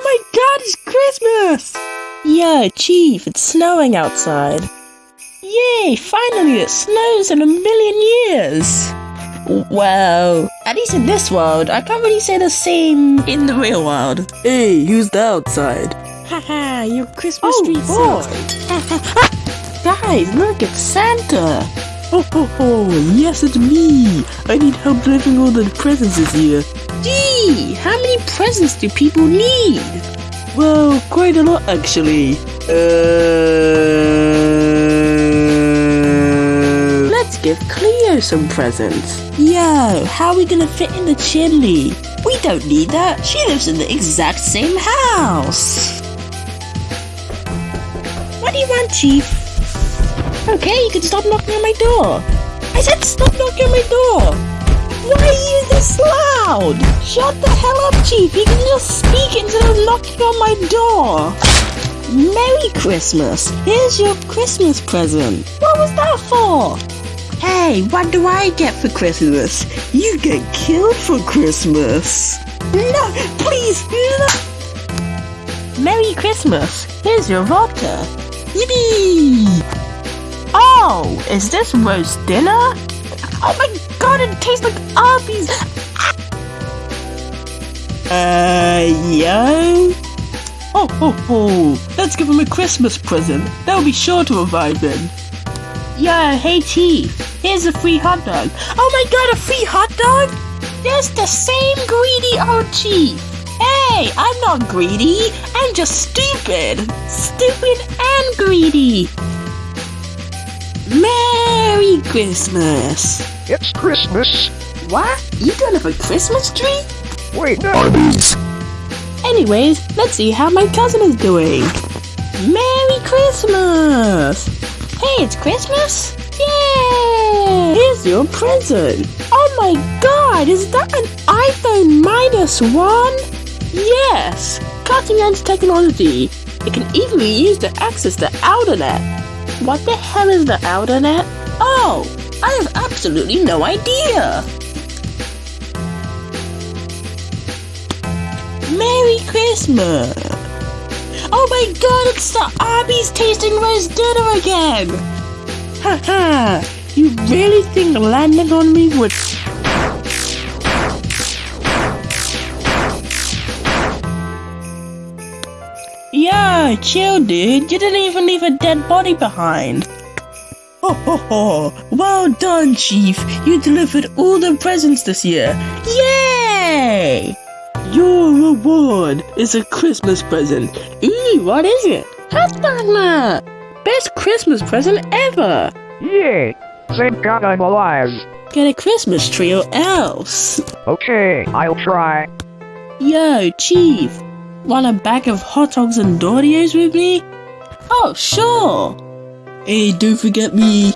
Oh my god, it's Christmas! Yeah, Chief, it's snowing outside. Yay, finally it snows in a million years! Well, at least in this world, I can't really say the same in the real world. Hey, who's the outside? Haha, your Christmas Oh, tree boy. sucks. Ah, guys, look, it's Santa! Oh, ho, ho, yes, it's me! I need help delivering all the presents this year. Gee, how many presents do people need? Well, quite a lot, actually. Uh... Let's give Cleo some presents. Yo, how are we gonna fit in the chimney? We don't need that. She lives in the exact same house. What do you want, Chief? Okay, you can stop knocking on my door. I said stop knocking on my door. Why are you this loud? Shut the hell up, Chief. You can just speak instead of knocking on my door. Merry Christmas. Here's your Christmas present. What was that for? Hey, what do I get for Christmas? You get killed for Christmas. No, please, no. Merry Christmas. Here's your vodka. Yippee! Oh, is this roast dinner? Oh my god, it tastes like Arby's! Uh, yo? Oh, ho, ho! Let's give him a Christmas present. They'll be sure to revive him. Yeah, hey Chief, here's a free hot dog. Oh my god, a free hot dog? That's the same greedy old Chief. Hey, I'm not greedy. I'm just stupid. Stupid and greedy. Merry Christmas! It's Christmas. What? You don't have a Christmas tree? Wait, no. Anyways, let's see how my cousin is doing. Merry Christmas! Hey, it's Christmas? Yay! Here's your present. Oh my god, is that an iPhone minus one? Yes! Cutting edge technology. It can even be used to access the Outernet. What the hell is the Outernet? Oh, I have absolutely no idea. Merry Christmas! Oh my god, it's the Arby's tasting roast dinner again! Ha ha! you really think landing on me would... Yeah, chill dude, you didn't even leave a dead body behind. Ho ho ho! Well done, Chief! You delivered all the presents this year! Yay! Your reward is a Christmas present. Ooh, what is it? Hot Hotdogma! Best Christmas present ever! Yay! Thank God I'm alive. Get a Christmas tree or else. Okay, I'll try. Yo, Chief, want a bag of hot dogs and Doritos with me? Oh, sure. Hey, don't forget me.